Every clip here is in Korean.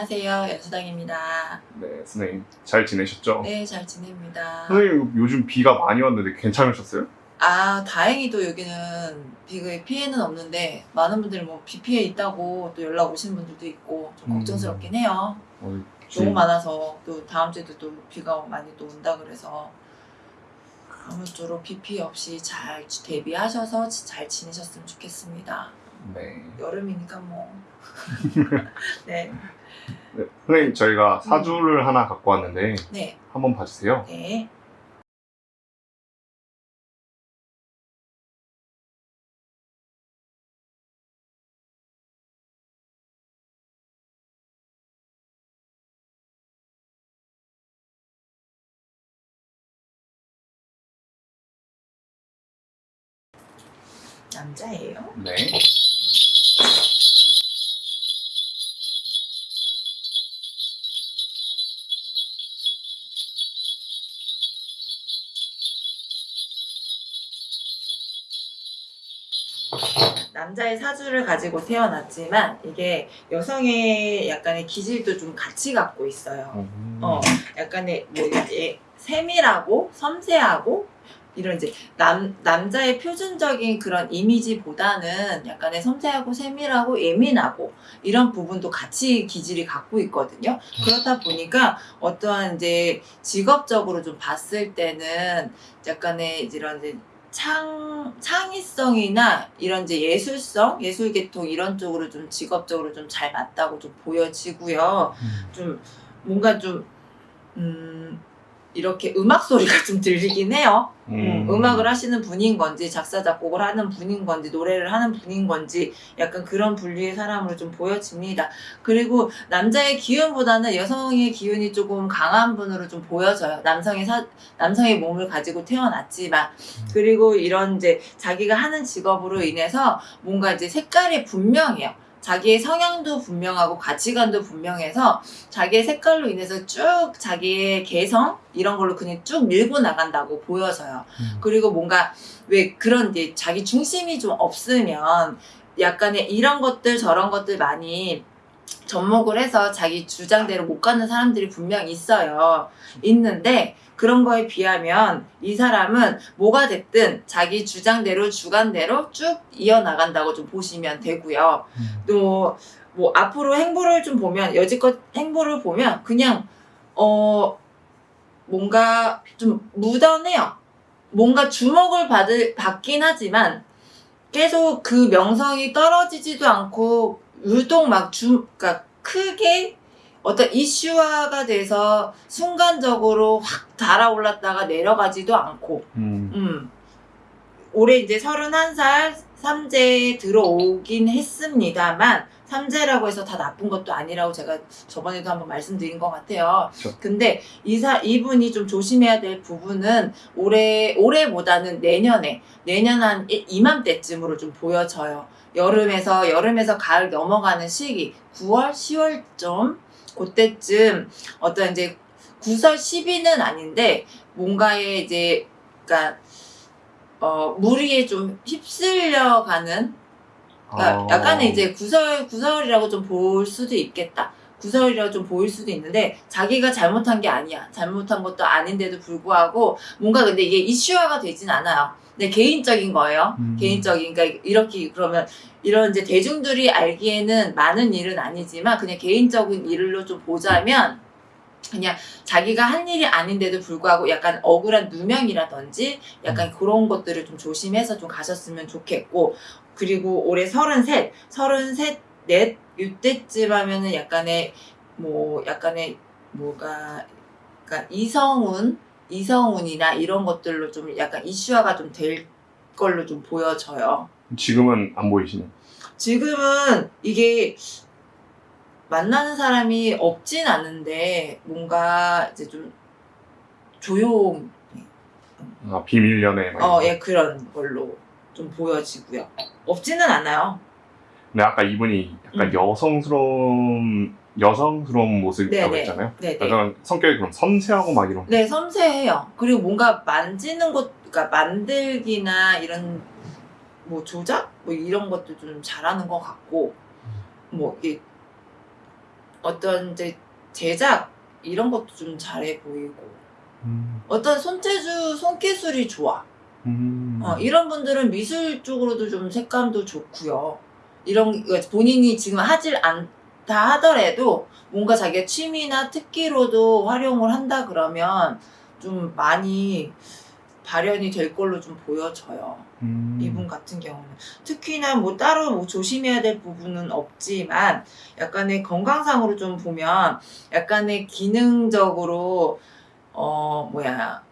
안녕하세요. 연수당입니다. 네, 선생님 잘 지내셨죠? 네, 잘 지냅니다. 선생님 요즘 비가 많이 왔는데 괜찮으셨어요? 아, 다행히도 여기는 비의 피해는 없는데 많은 분들이 뭐 비 피해 있다고 또 연락 오시는 분들도 있고 좀 음. 걱정스럽긴 해요. 어, 너무 많아서 또 다음 주에도 또 비가 많이 또 온다 그래서 아무쪼록 비 피해 없이 잘 대비하셔서 잘 지내셨으면 좋겠습니다. 네. 여름이니까 뭐. 네, 네, 선생님 저희가 사주를 하나 갖고 왔는데 네, 한번 봐주세요. 네. 남자예요? 네. 남자의 사주를 가지고 태어났지만 이게 여성의 약간의 기질도 좀 같이 갖고 있어요. 음. 어, 약간의 뭐 이게 세밀하고 섬세하고 이런 이제 남 남자의 표준적인 그런 이미지보다는 약간의 섬세하고 세밀하고 예민하고 이런 부분도 같이 기질이 갖고 있거든요. 그렇다 보니까 어떠한 이제 직업적으로 좀 봤을 때는 약간의 이런 이제 창, 창의성이나 이런 이제 예술성, 예술계통 이런 쪽으로 좀 직업적으로 좀 잘 맞다고 좀 보여지고요. 좀 뭔가 좀, 음, 이렇게 음악 소리가 좀 들리긴 해요. 음, 음악을 하시는 분인 건지, 작사, 작곡을 하는 분인 건지, 노래를 하는 분인 건지, 약간 그런 분류의 사람으로 좀 보여집니다. 그리고 남자의 기운보다는 여성의 기운이 조금 강한 분으로 좀 보여져요. 남성의 사, 남성의 몸을 가지고 태어났지만. 그리고 이런 이제 자기가 하는 직업으로 인해서 뭔가 이제 색깔이 분명해요. 자기의 성향도 분명하고 가치관도 분명해서 자기의 색깔로 인해서 쭉 자기의 개성 이런 걸로 그냥 쭉 밀고 나간다고 보여져요. 음. 그리고 뭔가 왜 그런 이제 자기 중심이 좀 없으면 약간의 이런 것들 저런 것들 많이 접목을 해서 자기 주장대로 못 가는 사람들이 분명 있어요. 있는데 그런 거에 비하면 이 사람은 뭐가 됐든 자기 주장대로 주관대로 쭉 이어나간다고 좀 보시면 되고요. 또 뭐 앞으로 행보를 좀 보면 여지껏 행보를 보면 그냥 어 뭔가 좀 무던해요. 뭔가 주목을 받을 받긴 하지만 계속 그 명성이 떨어지지도 않고 유독 막 주 그러니까 크게 어떤 이슈화가 돼서 순간적으로 확 달아올랐다가 내려가지도 않고 음. 음. 올해 이제 31살 삼재에 들어오긴 했습니다만 삼재라고 해서 다 나쁜 것도 아니라고 제가 저번에도 한번 말씀드린 것 같아요. 그렇죠. 근데 이사 이분이 좀 조심해야 될 부분은 올해 올해보다는 내년에 내년 한 이- 이맘때쯤으로 좀 보여져요. 여름에서 여름에서 가을 넘어가는 시기 9월 10월쯤 그때쯤 어떤 이제 9설 10위는 아닌데 뭔가에 이제 그러니까 어 무리에 좀 휩쓸려가는 그러니까 아. 약간은 이제 구설 구설이라고 좀 볼 수도 있겠다. 구설이라고 좀 보일 수도 있는데 자기가 잘못한 게 아니야. 잘못한 것도 아닌데도 불구하고 뭔가 근데 이게 이슈화가 되진 않아요. 근데 개인적인 거예요. 음. 개인적인 그러니까 이렇게 그러면 이런 이제 대중들이 알기에는 많은 일은 아니지만 그냥 개인적인 일로 좀 보자면 그냥 자기가 한 일이 아닌데도 불구하고 약간 억울한 누명이라든지 약간 그런 것들을 좀 조심해서 좀 가셨으면 좋겠고 그리고 올해 서른셋, 서른셋, 넷 이때쯤 하면은 약간의 뭐 약간의 뭐가 그러니까 이성운, 이성운이나 이런 것들로 좀 약간 이슈화가 좀 될 걸로 좀 보여져요. 지금은 안 보이시네요. 지금은 이게 만나는 사람이 없진 않은데 뭔가 이제 좀 조용, 아, 비밀 연애. 막 어. 예 그런 걸로 좀 보여지고요. 없지는 않아요. 근데 아까 이분이 약간 음. 여성스러운 여성스러운 모습이라고 네네. 했잖아요. 네네. 약간 성격이 그럼 섬세하고 막 이런. 네, 섬세해요. 그리고 뭔가 만지는 것, 그러니까 만들기나 이런 뭐 조작? 뭐 이런 것도 좀 잘하는 것 같고, 뭐 이게 어떤 이제 제작 이런 것도 좀 잘해 보이고 음. 어떤 손재주 손기술이 좋아. 음. 어, 이런 분들은 미술 쪽으로도 좀 색감도 좋고요. 이런 그러니까 본인이 지금 하질 않다 하더라도 뭔가 자기가 취미나 특기로도 활용을 한다 그러면 좀 많이 발현이 될 걸로 좀 보여져요. 음. 이분 같은 경우는 특히나 뭐 따로 뭐 조심해야 될 부분은 없지만 약간의 건강상으로 좀 보면 약간의 기능적으로 어 뭐야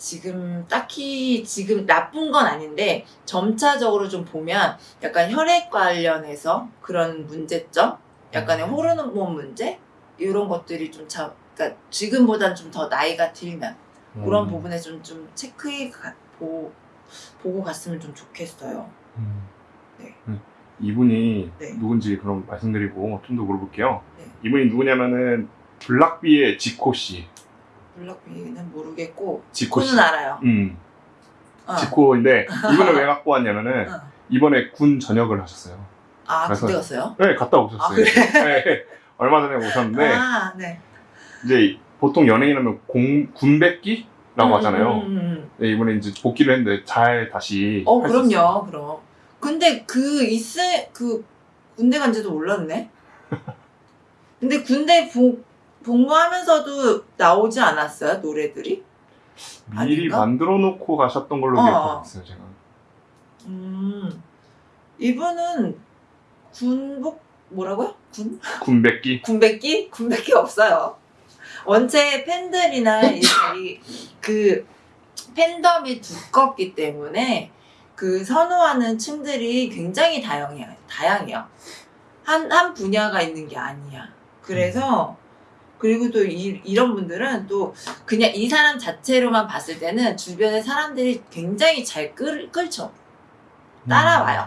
지금 딱히 지금 나쁜 건 아닌데 점차적으로 좀 보면 약간 혈액 관련해서 그런 문제점 약간의 호르몬 문제 이런 것들이 좀 참, 그러니까 지금보단 좀 더 나이가 들면 그런 음. 부분에 좀, 좀 체크해 가, 보, 보고 갔으면 좀 좋겠어요. 음. 네. 음. 이분이 네. 누군지 그럼 말씀드리고 좀 더 물어볼게요. 네. 이분이 누구냐면은 블락비의 지코 씨. 블락비는 모르겠고 지코 씨. 코는 알아요. 음. 어. 지코인데 이분을 왜 갖고 왔냐면은 어. 이번에 군 전역을 하셨어요. 아 그래서- 군대 갔어요? 네, 갔다 오셨어요. 아, 그래? 네, 얼마 전에 오셨는데 아 네. 이제 보통 연예인 하면 공 군백기라고 음, 하잖아요. 음, 음, 음. 네, 이번에 이제 복귀를 했는데 잘 다시. 어. 그럼요 그럼. 근데 그 있을 그 군대 간지도 몰랐네. 근데 군대 복 복무하면서도 나오지 않았어요 노래들이? 미리 아닌가? 만들어 놓고 가셨던 걸로 어. 기억하고 있어요, 제가. 음 이분은 군복 뭐라고요? 군? 군백기. 군백기? 군백기 없어요. 원체 팬들이나 이, 이- 그 팬덤이 두껍기 때문에 그 선호하는 층들이 굉장히 다양해요. 다양해요. 한, 한 분야가 있는 게 아니야. 그래서, 그리고 또 이, 이런 분들은 또 그냥 이 사람 자체로만 봤을 때는 주변의 사람들이 굉장히 잘 끌, 끌죠. 따라와요.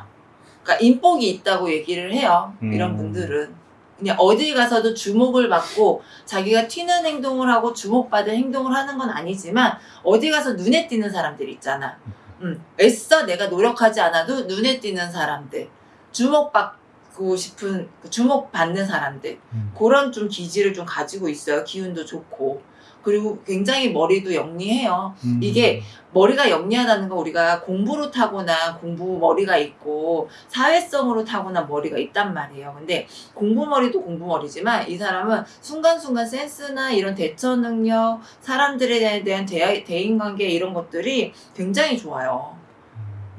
그러니까 인복이 있다고 얘기를 해요. 이런 음. 분들은. 그냥 어디 가서도 주목을 받고 자기가 튀는 행동을 하고 주목받을 행동을 하는 건 아니지만 어디 가서 눈에 띄는 사람들 있잖아. 음, 애써 내가 노력하지 않아도 눈에 띄는 사람들. 주목받 고 싶은, 그 주목받는 사람들. 음. 그런 좀 기질을 좀 가지고 있어요. 기운도 좋고. 그리고 굉장히 머리도 영리해요. 음. 이게 머리가 영리하다는 건 우리가 공부로 타고난 공부 머리가 있고 사회성으로 타고난 머리가 있단 말이에요. 근데 공부 머리도 공부 머리지만 이 사람은 순간순간 센스나 이런 대처 능력, 사람들에 대한 대, 대인관계 이런 것들이 굉장히 좋아요.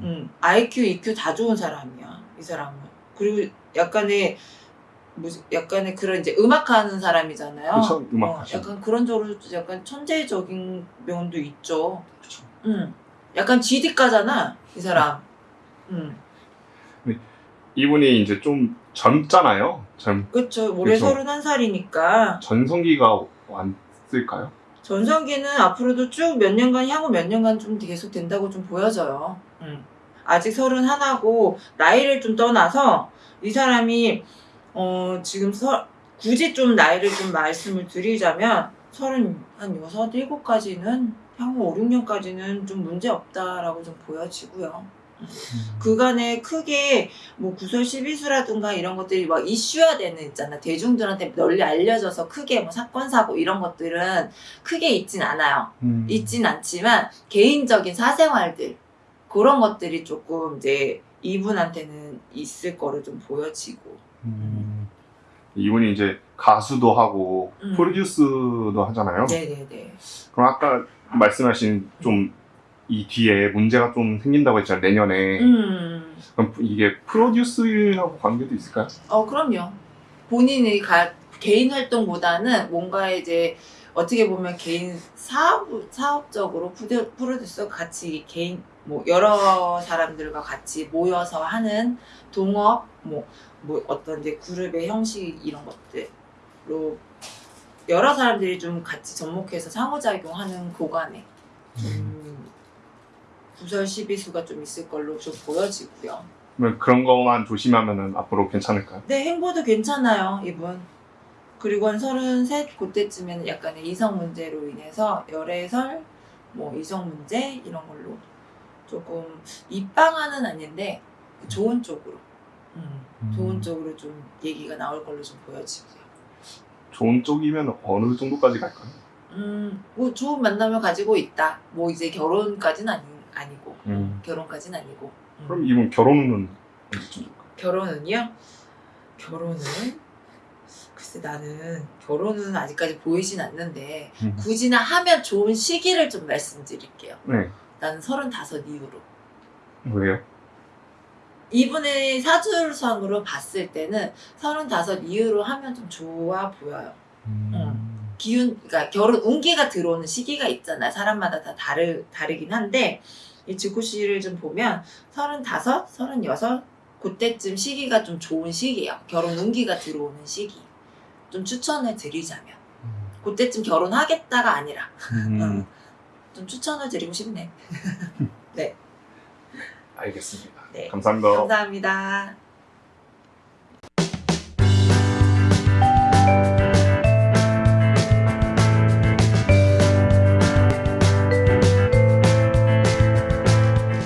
음, IQ, EQ 다 좋은 사람이야. 이 사람은. 그리고 약간의 뭐지? 약간의 그런 이제 음악하는 사람이잖아요. 그쵸, 음악 어. 약간 그런 쪽으로 약간 천재적인 면도 있죠. 그쵸. 음. 약간 GD가잖아, 이 사람. 음. 이분이 이제 좀 젊잖아요. 젊 그쵸. 올해 그쵸. 31살이니까. 전성기가 왔을까요? 전성기는 앞으로도 쭉 몇 년간, 향후 몇 년간 좀 계속 된다고 좀 보여져요. 음. 아직 31하고, 나이를 좀 떠나서, 이 사람이, 어, 지금 서, 굳이 좀 나이를 좀 말씀을 드리자면, 30, 한 6, 7까지는, 향후 5, 6년까지는 좀 문제 없다라고 좀 보여지고요. 그간에 크게 뭐 구설 12수라든가 이런 것들이 막 이슈화되는 있잖아. 대중들한테 널리 알려져서 크게 뭐 사건 사고 이런 것들은 크게 있진 않아요. 음. 있진 않지만 개인적인 사생활들 그런 것들이 조금 이제 이분한테는 있을 거로 좀 보여지고. 음. 이분이 이제 가수도 하고 음. 프로듀스도 하잖아요. 네네네. 그럼 아까 말씀하신 좀 이 뒤에 문제가 좀 생긴다고 했잖아요. 내년에. 음. 그럼 이게 프로듀스하고 관계도 있을까요? 어, 그럼요. 본인이 가, 개인 활동보다는 뭔가 이제 어떻게 보면 개인 사업, 사업적으로 프로- 프로듀서 같이 개인, 뭐, 여러 사람들과 같이 모여서 하는 동업, 뭐, 뭐, 어떤 이제 그룹의 형식 이런 것들로 여러 사람들이 좀 같이 접목해서 상호작용하는 고간에 좀 구설 시비수가 좀 있을 걸로 좀 보여지고요. 그러면 그런 것만 조심하면 앞으로 괜찮을까요? 네, 행보도 괜찮아요, 이분. 그리고 한 33, 그때쯤에는 약간의 이성 문제로 인해서 열애설, 뭐 이성 문제 이런 걸로 조금 입방아는 아닌데 좋은 쪽으로 음, 좋은 쪽으로 좀 얘기가 나올 걸로 좀 보여지고요. 좋은 쪽이면 어느 정도까지 갈까요? 음, 뭐 좋은 만남을 가지고 있다. 뭐 이제 결혼까지는 아니, 아니고 음. 결혼까지는 아니고. 음. 그럼 이분 결혼은 언제쯤 될까요? 결혼은요? 결혼은 글쎄 나는 결혼은 아직까지 보이진 않는데 음. 굳이나 하면 좋은 시기를 좀 말씀드릴게요. 네. 나는 서른다섯 이후로. 왜요? 이분의 사주상으로 봤을 때는 서른다섯 이후로 하면 좀 좋아 보여요. 기운, 그러니까 결혼 운기가 들어오는 시기가 있잖아요. 사람마다 다 다르, 다르긴 한데, 이 지구씨를 좀 보면, 서른다섯, 서른여섯, 그때쯤 시기가 좀 좋은 시기예요. 결혼 운기가 들어오는 시기. 좀 추천을 드리자면. 그때쯤 결혼하겠다가 아니라, 음. 좀 추천을 드리고 싶네. 알겠습니다. 네. 감사합니다. 감사합니다.